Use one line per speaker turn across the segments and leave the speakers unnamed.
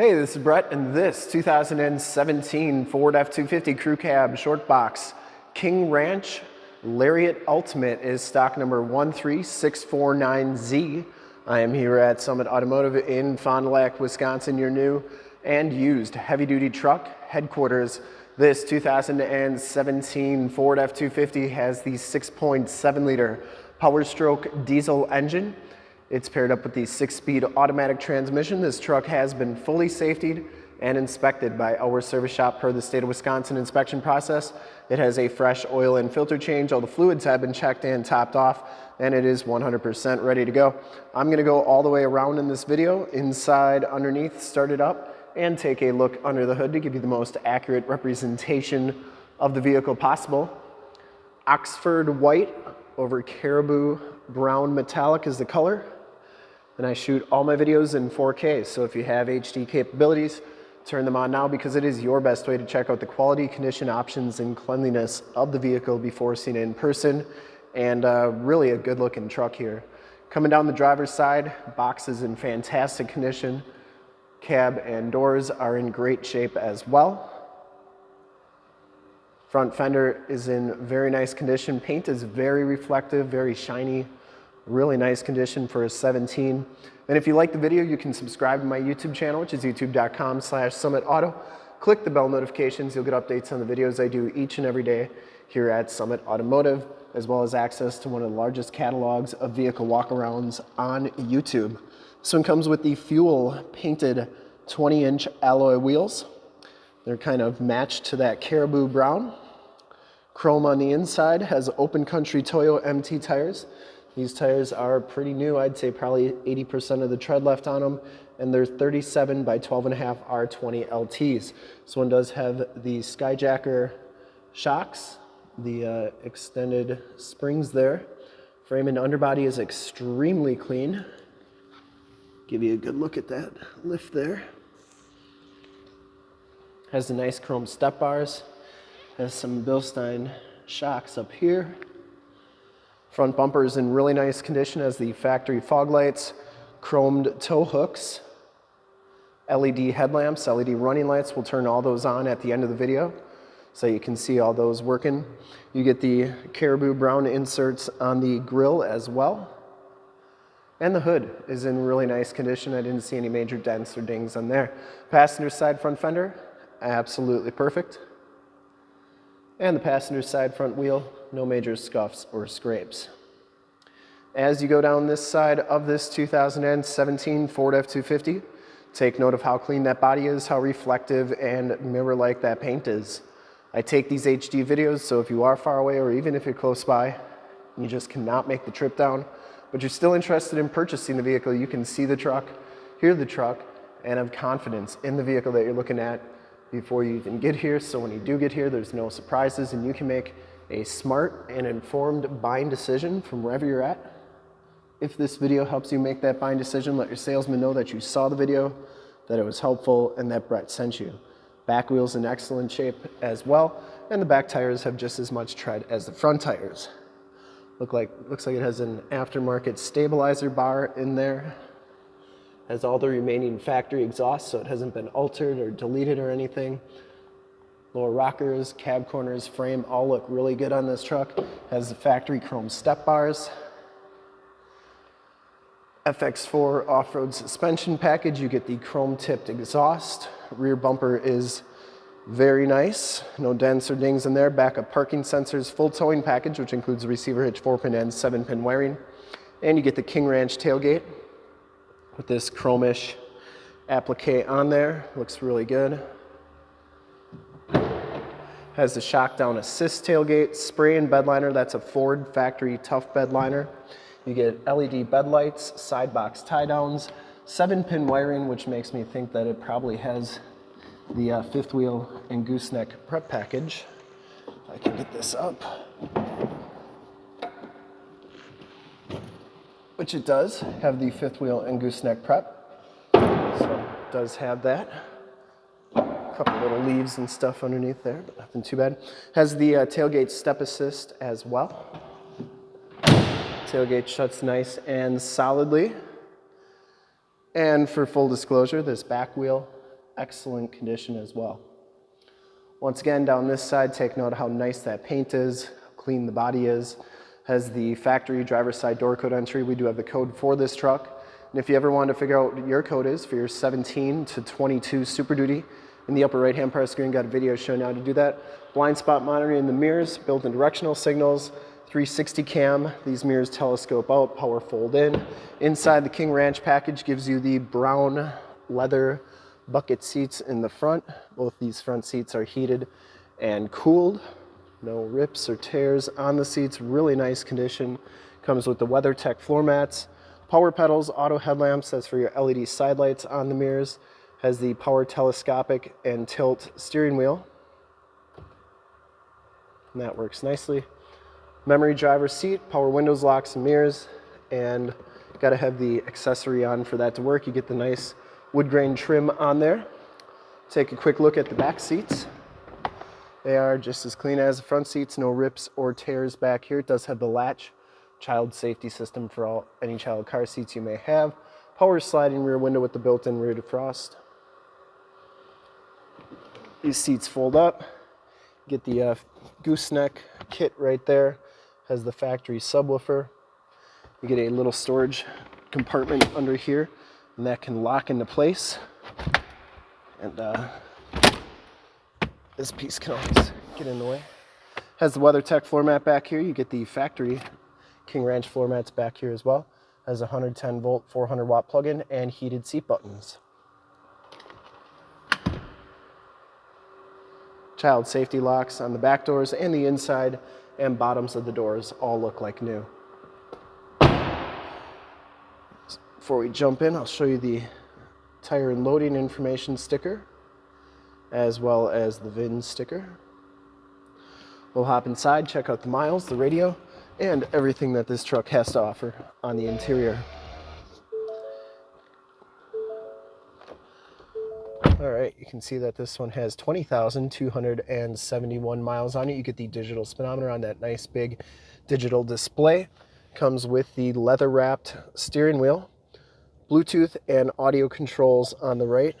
Hey, this is Brett, and this 2017 Ford F-250 Crew Cab Short Box King Ranch Lariat Ultimate is stock number 13649Z. I am here at Summit Automotive in Fond du Lac, Wisconsin, your new and used heavy-duty truck headquarters. This 2017 Ford F-250 has the 6.7 liter Power Stroke diesel engine it's paired up with the six-speed automatic transmission. This truck has been fully safetied and inspected by our service shop per the state of Wisconsin inspection process. It has a fresh oil and filter change. All the fluids have been checked and topped off and it is 100% ready to go. I'm gonna go all the way around in this video, inside, underneath, start it up, and take a look under the hood to give you the most accurate representation of the vehicle possible. Oxford white over caribou brown metallic is the color and I shoot all my videos in 4K. So if you have HD capabilities, turn them on now because it is your best way to check out the quality, condition, options, and cleanliness of the vehicle before seeing it in person. And uh, really a good looking truck here. Coming down the driver's side, box is in fantastic condition. Cab and doors are in great shape as well. Front fender is in very nice condition. Paint is very reflective, very shiny, really nice condition for a 17. And if you like the video, you can subscribe to my YouTube channel, which is youtube.com slash summitauto. Click the bell notifications. You'll get updates on the videos I do each and every day here at Summit Automotive, as well as access to one of the largest catalogs of vehicle walkarounds on YouTube. This one comes with the fuel painted 20 inch alloy wheels. They're kind of matched to that caribou brown. Chrome on the inside has open country Toyo MT tires. These tires are pretty new. I'd say probably 80% of the tread left on them. And they're 37 by 12 and a half R20 LTs. This one does have the Skyjacker shocks, the uh, extended springs there. Frame and underbody is extremely clean. Give you a good look at that lift there. Has the nice chrome step bars. Has some Bilstein shocks up here. Front bumper is in really nice condition as the factory fog lights, chromed tow hooks, LED headlamps, LED running lights. We'll turn all those on at the end of the video so you can see all those working. You get the caribou brown inserts on the grill as well. And the hood is in really nice condition. I didn't see any major dents or dings on there. Passenger side front fender, absolutely perfect. And the passenger side front wheel, no major scuffs or scrapes. As you go down this side of this 2017 Ford F-250, take note of how clean that body is, how reflective and mirror-like that paint is. I take these HD videos, so if you are far away or even if you're close by, you just cannot make the trip down, but you're still interested in purchasing the vehicle, you can see the truck, hear the truck, and have confidence in the vehicle that you're looking at before you even get here. So when you do get here, there's no surprises and you can make a smart and informed buying decision from wherever you're at. If this video helps you make that buying decision, let your salesman know that you saw the video, that it was helpful, and that Brett sent you. Back wheel's in excellent shape as well, and the back tires have just as much tread as the front tires. Look like, looks like it has an aftermarket stabilizer bar in there. Has all the remaining factory exhaust, so it hasn't been altered or deleted or anything. Lower rockers, cab corners, frame all look really good on this truck. Has the factory chrome step bars. FX4 off-road suspension package. You get the chrome tipped exhaust. Rear bumper is very nice. No dents or dings in there. Backup parking sensors, full towing package, which includes receiver hitch, four pin and seven pin wiring. And you get the King Ranch tailgate with this chromish applique on there. Looks really good. Has the shock down assist tailgate, spray and bed liner. That's a Ford factory tough bed liner. You get LED bed lights, side box tie downs, seven pin wiring, which makes me think that it probably has the uh, fifth wheel and gooseneck prep package. I can get this up. Which it does have the fifth wheel and gooseneck prep. So it does have that A couple little leaves and stuff underneath there, but nothing too bad. Has the uh, tailgate step assist as well. Tailgate shuts nice and solidly. And for full disclosure, this back wheel excellent condition as well. Once again, down this side, take note how nice that paint is, how clean the body is. Has the factory driver's side door code entry. We do have the code for this truck. And if you ever want to figure out what your code is for your 17 to 22 Super Duty, in the upper right hand part of the screen, got a video showing how to do that. Blind spot monitoring in the mirrors, built-in directional signals, 360 cam. These mirrors telescope out, power fold in. Inside the King Ranch package gives you the brown leather bucket seats in the front. Both these front seats are heated and cooled. No rips or tears on the seats, really nice condition. Comes with the WeatherTech floor mats, power pedals, auto headlamps, that's for your LED side lights on the mirrors. Has the power telescopic and tilt steering wheel. And that works nicely. Memory driver seat, power windows, locks, and mirrors, and got to have the accessory on for that to work. You get the nice wood grain trim on there. Take a quick look at the back seats. They are just as clean as the front seats, no rips or tears back here. It does have the latch child safety system for all any child car seats you may have. Power sliding rear window with the built-in rear defrost. These seats fold up. Get the uh, gooseneck kit right there. Has the factory subwoofer. You get a little storage compartment under here and that can lock into place. And uh, this piece can always get in the way. Has the WeatherTech floor mat back here. You get the factory King Ranch floor mats back here as well. Has a 110 volt, 400 watt plug-in and heated seat buttons. Child safety locks on the back doors and the inside and bottoms of the doors all look like new. Before we jump in, I'll show you the tire and loading information sticker, as well as the VIN sticker. We'll hop inside, check out the miles, the radio, and everything that this truck has to offer on the interior. All right, you can see that this one has 20,271 miles on it. You get the digital speedometer on that nice big digital display. Comes with the leather wrapped steering wheel Bluetooth and audio controls on the right,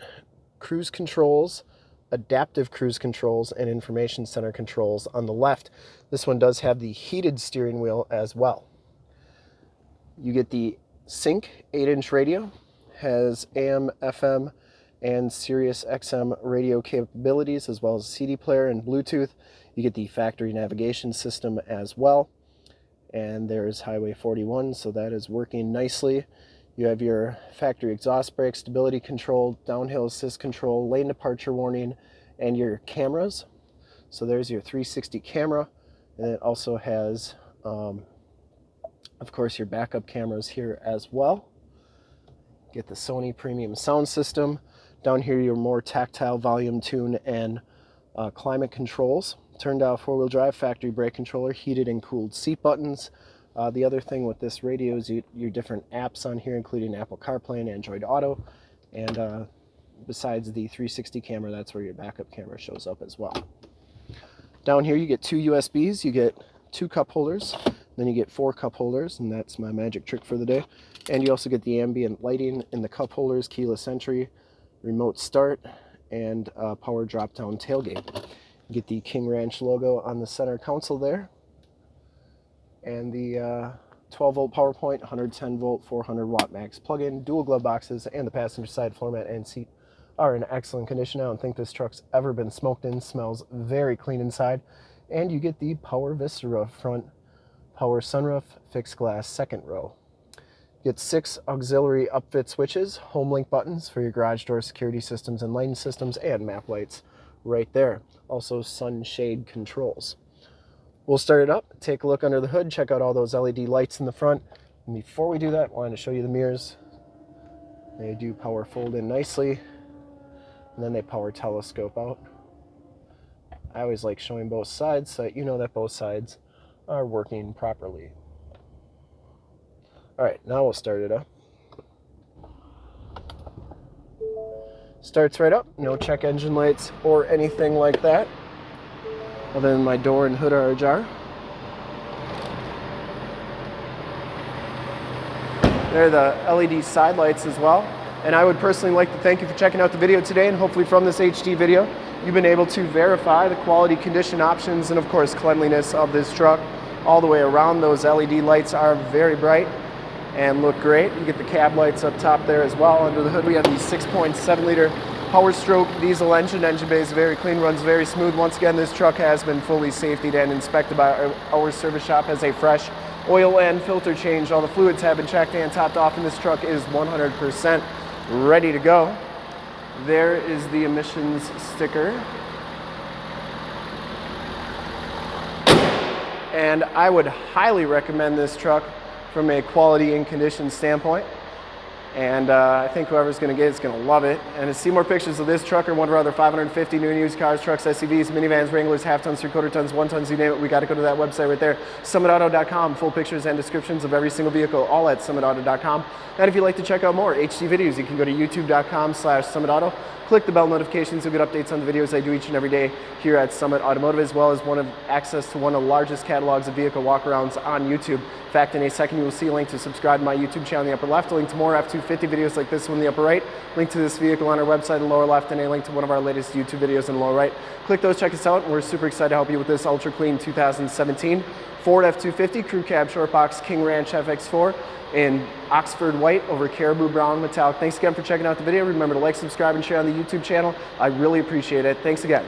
cruise controls, adaptive cruise controls, and information center controls on the left. This one does have the heated steering wheel as well. You get the Sync 8-inch radio, has AM, FM, and Sirius XM radio capabilities, as well as CD player and Bluetooth. You get the factory navigation system as well. And there's Highway 41, so that is working nicely. You have your factory exhaust brake, stability control, downhill assist control, lane departure warning, and your cameras. So there's your 360 camera, and it also has, um, of course, your backup cameras here as well. Get the Sony premium sound system. Down here, your more tactile volume tune and uh, climate controls. Turned out four-wheel drive factory brake controller, heated and cooled seat buttons, uh, the other thing with this radio is you, your different apps on here, including Apple CarPlay and Android Auto. And uh, besides the 360 camera, that's where your backup camera shows up as well. Down here, you get two USBs. You get two cup holders. Then you get four cup holders, and that's my magic trick for the day. And you also get the ambient lighting in the cup holders, keyless entry, remote start, and uh, power drop-down tailgate. You get the King Ranch logo on the center console there and the uh, 12 volt power point, 110 volt, 400 watt max plug-in, dual glove boxes, and the passenger side floor mat and seat are in excellent condition. I don't think this truck's ever been smoked in. Smells very clean inside. And you get the Power Vista front, power sunroof, fixed glass second row. get six auxiliary upfit switches, home link buttons for your garage door security systems and lane systems, and map lights right there. Also sunshade controls. We'll start it up, take a look under the hood, check out all those LED lights in the front. And before we do that, I wanted to show you the mirrors. They do power fold in nicely, and then they power telescope out. I always like showing both sides so that you know that both sides are working properly. All right, now we'll start it up. Starts right up, no check engine lights or anything like that other than my door and hood are ajar. There are the LED side lights as well, And I would personally like to thank you for checking out the video today and hopefully from this HD video, you've been able to verify the quality, condition options, and of course cleanliness of this truck all the way around. Those LED lights are very bright and look great. You get the cab lights up top there as well. Under the hood we have the 6.7 liter Power Stroke diesel engine. Engine bay is very clean, runs very smooth. Once again, this truck has been fully safetied and inspected by our, our service shop as a fresh oil and filter change. All the fluids have been checked and topped off and this truck is 100% ready to go. There is the emissions sticker. And I would highly recommend this truck from a quality and condition standpoint. And uh, I think whoever's going to get it is going to love it. And to see more pictures of this truck or one of our other 550 new and used cars, trucks, SUVs, minivans, Wranglers, half tons, three quarter tons, one tons, you name it, we got to go to that website right there, summitauto.com. Full pictures and descriptions of every single vehicle, all at summitauto.com. And if you'd like to check out more HD videos, you can go to youtube.com slash summitauto. Click the bell notifications, you'll get updates on the videos I do each and every day here at Summit Automotive, as well as one of access to one of the largest catalogs of vehicle walkarounds on YouTube. In fact, in a second, you will see a link to subscribe to my YouTube channel in the upper left, a link to more F-250 videos like this one in the upper right, link to this vehicle on our website in the lower left, and a link to one of our latest YouTube videos in the lower right. Click those, check us out, we're super excited to help you with this ultra clean 2017 Ford F-250 Crew Cab Short Box King Ranch FX4 in Oxford White over Caribou Brown Metallic. Thanks again for checking out the video. Remember to like, subscribe, and share on the YouTube channel. I really appreciate it. Thanks again.